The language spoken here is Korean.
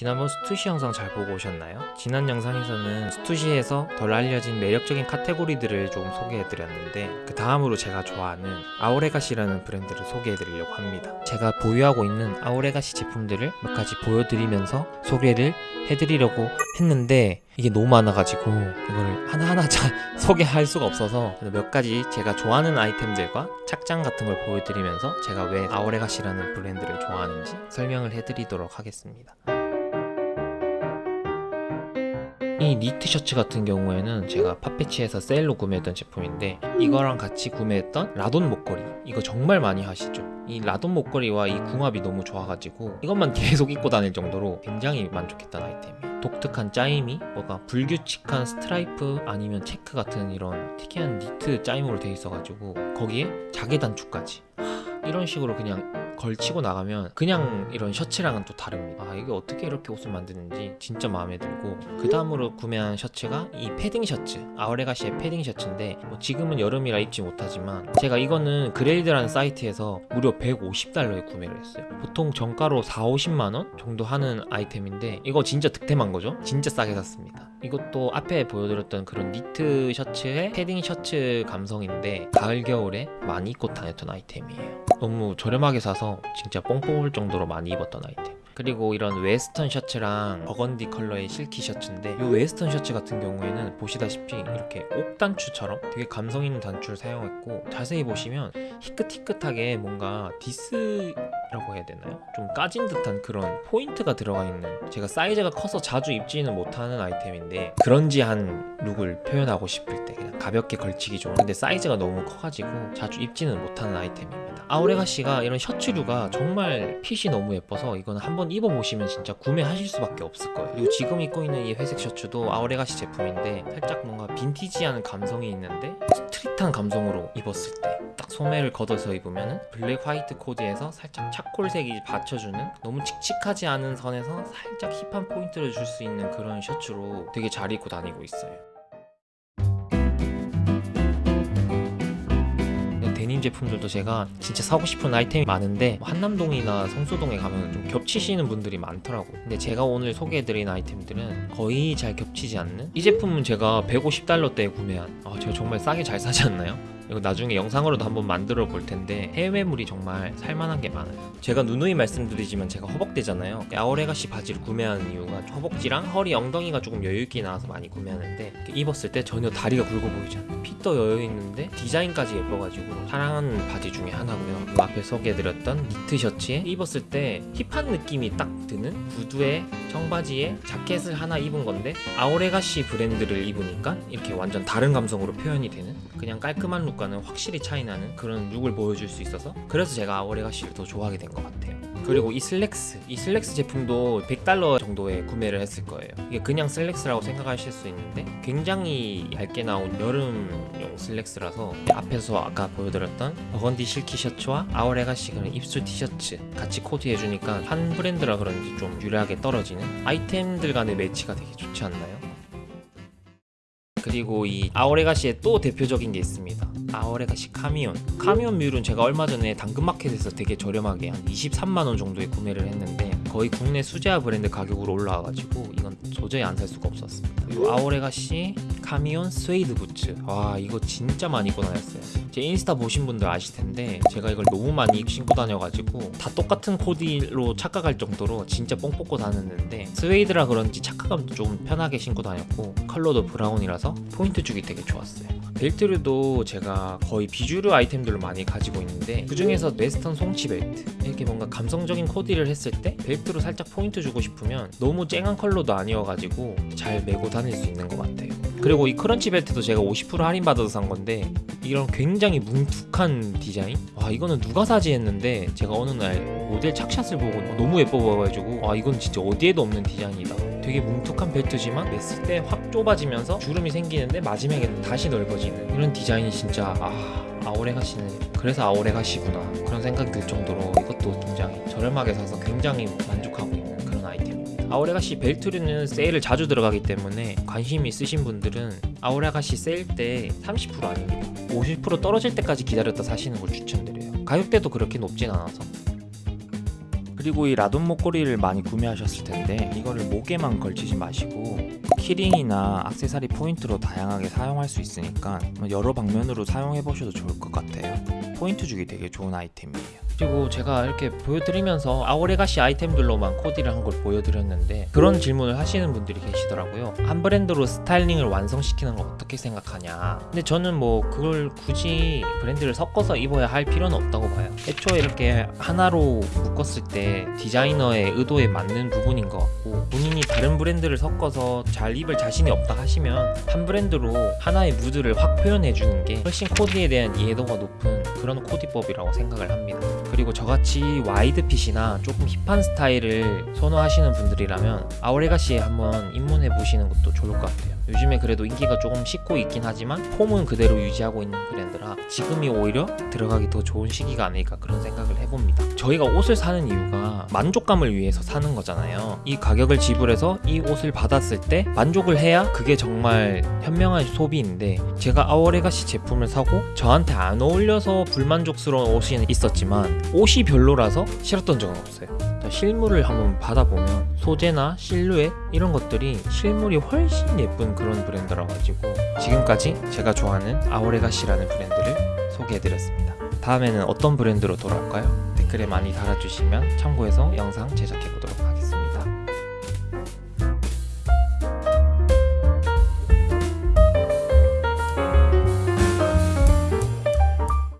지난번 스투시 영상 잘 보고 오셨나요? 지난 영상에서는 스투시에서 덜 알려진 매력적인 카테고리들을 좀 소개해드렸는데 그 다음으로 제가 좋아하는 아오레가시라는 브랜드를 소개해드리려고 합니다. 제가 보유하고 있는 아오레가시 제품들을 몇 가지 보여드리면서 소개를 해드리려고 했는데 이게 너무 많아가지고 이거를 하나하나 잘 소개할 수가 없어서 몇 가지 제가 좋아하는 아이템들과 착장 같은 걸 보여드리면서 제가 왜 아오레가시라는 브랜드를 좋아하는지 설명을 해드리도록 하겠습니다. 이 니트 셔츠 같은 경우에는 제가 파페치에서 세일로 구매했던 제품인데 이거랑 같이 구매했던 라돈 목걸이. 이거 정말 많이 하시죠? 이 라돈 목걸이와 이 궁합이 너무 좋아가지고 이것만 계속 입고 다닐 정도로 굉장히 만족했던 아이템이에요. 독특한 짜임이 뭐가 불규칙한 스트라이프 아니면 체크 같은 이런 특이한 니트 짜임으로 되어 있어가지고 거기에 자개 단추까지. 하, 이런 식으로 그냥 걸치고 나가면 그냥 이런 셔츠랑은 또 다릅니다. 아 이게 어떻게 이렇게 옷을 만드는지 진짜 마음에 들고 그 다음으로 구매한 셔츠가 이 패딩 셔츠 Our Legacy의 패딩 셔츠인데 뭐 지금은 여름이라 입지 못하지만 제가 이거는 Grailed라는 사이트에서 무려 150달러에 구매를 했어요. 보통 정가로 4, 50만원 정도 하는 아이템인데 이거 진짜 득템한 거죠? 진짜 싸게 샀습니다. 이것도 앞에 보여드렸던 그런 니트 셔츠의 패딩 셔츠 감성인데 가을 겨울에 많이 입고 다녔던 아이템이에요. 너무 저렴하게 사서 진짜 뽕 뽑을 정도로 많이 입었던 아이템. 그리고 이런 웨스턴 셔츠랑 버건디 컬러의 실키 셔츠인데 이 웨스턴 셔츠 같은 경우에는 보시다시피 이렇게 옥 단추처럼 되게 감성 있는 단추를 사용했고 자세히 보시면 희끗희끗하게 뭔가 디스라고 해야 되나요? 좀 까진 듯한 그런 포인트가 들어가 있는 제가 사이즈가 커서 자주 입지는 못하는 아이템인데 그런지한 룩을 표현하고 싶을 때 그냥 가볍게 걸치기 좋은. 근데 사이즈가 너무 커가지고 자주 입지는 못하는 아이템입니다 아우레가시가 이런 셔츠류가 정말 핏이 너무 예뻐서 이거는 한번 입어보시면 진짜 구매하실 수밖에 없을 거예요. 그리고 지금 입고 있는 이 회색 셔츠도 Our Legacy 제품인데 살짝 뭔가 빈티지한 감성이 있는데 스트릿한 감성으로 입었을 때 딱 소매를 걷어서 입으면 블랙 화이트 코디에서 살짝 차콜색이 받쳐주는 너무 칙칙하지 않은 선에서 살짝 힙한 포인트를 줄 수 있는 그런 셔츠로 되게 잘 입고 다니고 있어요 데님 제품들도 제가 진짜 사고 싶은 아이템이 많은데 뭐 한남동이나 성수동에 가면 좀 겹치시는 분들이 많더라고 근데 제가 오늘 소개해드린 아이템들은 거의 잘 겹치지 않는 이 제품은 제가 150달러대에 구매한 아 제가 정말 싸게 잘 사지 않나요? 이거 나중에 영상으로도 한번 만들어 볼 텐데 해외몰이 정말 살만한 게 많아요. 제가 누누이 말씀드리지만 제가 허벅대잖아요. Our Legacy 바지를 구매한 이유가 허벅지랑 허리 엉덩이가 조금 여유있게 나와서 많이 구매하는데 입었을 때 전혀 다리가 굵어 보이지 않아요. 핏도 여유있는데 디자인까지 예뻐가지고 사랑하는 바지 중에 하나고요. 그 앞에 소개해드렸던 니트 셔츠에 입었을 때 힙한 느낌이 딱 드는 구두에 청바지에 자켓을 하나 입은 건데 Our Legacy 브랜드를 입으니까 이렇게 완전 다른 감성으로 표현이 되는 그냥 깔끔한 룩과는 확실히 차이나는 그런 룩을 보여줄 수 있어서 그래서 제가 Our Legacy를 더 좋아하게 된 것 같아요. 그리고 이 슬랙스 이 슬랙스 제품도 100달러 정도에 구매를 했을 거예요. 이게 그냥 슬랙스라고 생각하실 수 있는데 굉장히 얇게 나온 여름용 슬랙스라서 앞에서 아까 보여드렸던 버건디 silky 셔츠와 Our Legacy 그런 입술 티셔츠 같이 코디해주니까 한 브랜드라 그런지 좀 유려하게 떨어지는 아이템들 간의 매치가 되게 좋지 않나요? 그리고 이 Our Legacy의 또 대표적인 게 있습니다. Our Legacy Camion. Camion 뮬은 제가 얼마 전에 당근마켓에서 되게 저렴하게 한 23만원 정도에 구매를 했는데 거의 국내 수제화 브랜드 가격으로 올라와가지고 이건 도저히 안 살 수가 없었습니다. 그리고 Our Legacy Camion 스웨이드 부츠. 와 이거 진짜 많이 입고 다녔어요. 제 인스타 보신 분들 아실 텐데 제가 이걸 너무 많이 신고 다녀가지고 다 똑같은 코디로 착각할 정도로 진짜 뽕 뽑고 다녔는데 스웨이드라 그런지 착화감도 좀 편하게 신고 다녔고 컬러도 브라운이라서 포인트 주기 되게 좋았어요 벨트류도 제가 거의 비주류 아이템들로 많이 가지고 있는데 그 중에서 웨스턴 송치 벨트 이렇게 뭔가 감성적인 코디를 했을 때 벨트로 살짝 포인트 주고 싶으면 너무 쨍한 컬러도 아니어가지고 잘 메고 다닐 수 있는 것 같아요. 그리고 이 크런치 벨트도 제가 50% 할인 받아서 산 건데 이런 굉장히 뭉툭한 디자인? 와 이거는 누가 사지 했는데 제가 어느 날 모델 착샷을 보고 너무 예뻐 보여가지고 와 이건 진짜 어디에도 없는 디자인이다. 되게 뭉툭한 벨트지만 맸을 때 확 좁아지면서 주름이 생기는데 마지막에는 다시 넓어지는 이런 디자인이 진짜 아 아오레가시는 그래서 아오레가시구나. 그런 생각이 들 정도로 이것도 굉장히 저렴하게 사서 굉장히 만족하고 있는 그런 아이템입니다. 아오레가시 벨트류는 세일을 자주 들어가기 때문에 관심 있으신 분들은 Our Legacy 세일 때 30% 아닙니다. 50% 떨어질 때까지 기다렸다 사시는 걸 추천드려요. 가격대도 그렇게 높진 않아서 그리고 이 Ladon 목걸이를 많이 구매하셨을 텐데 이거를 목에만 걸치지 마시고 키링이나 악세사리 포인트로 다양하게 사용할 수 있으니까 여러 방면으로 사용해 보셔도 좋을 것 같아요. 포인트 주기 되게 좋은 아이템이에요. 그리고 제가 이렇게 보여드리면서 Our Legacy 아이템들로만 코디를 한 걸 보여드렸는데 그런 질문을 하시는 분들이 계시더라고요. 한 브랜드로 스타일링을 완성시키는 걸 어떻게 생각하냐. 근데 저는 뭐 그걸 굳이 브랜드를 섞어서 입어야 할 필요는 없다고 봐요. 애초에 이렇게 하나로 묶었을 때 디자이너의 의도에 맞는 부분인 것 같고 본인이 다른 브랜드를 섞어서 잘 입을 자신이 없다 하시면 한 브랜드로 하나의 무드를 확 표현해 주는 게 훨씬 코디에 대한 이해도가 높은 그런 코디법이라고 생각을 합니다. 그리고 저같이 wide fit이나 조금 힙한 스타일을 선호하시는 분들이라면 Our Legacy에 한번 입문해 보시는 것도 좋을 것 같아요. 요즘에 그래도 인기가 조금 식고 있긴 하지만 폼은 그대로 유지하고 있는 브랜드라 지금이 오히려 들어가기 더 좋은 시기가 아닐까 그런 생각을 해봅니다. 저희가 옷을 사는 이유가 만족감을 위해서 사는 거잖아요. 이 가격을 지불해서 이 옷을 받았을 때 만족을 해야 그게 정말 현명한 소비인데 제가 Our Legacy 제품을 사고 저한테 안 어울려서 불만족스러운 옷이 있었지만 옷이 별로라서 싫었던 적은 없어요. 자, 실물을 한번 받아보면 소재나 실루엣 이런 것들이 실물이 훨씬 예쁜 그런 브랜드라 가지고 지금까지 제가 좋아하는 아오레가시라는 브랜드를 소개해드렸습니다. 다음에는 어떤 브랜드로 돌아올까요? 댓글에 많이 달아주시면 참고해서 영상 제작해보도록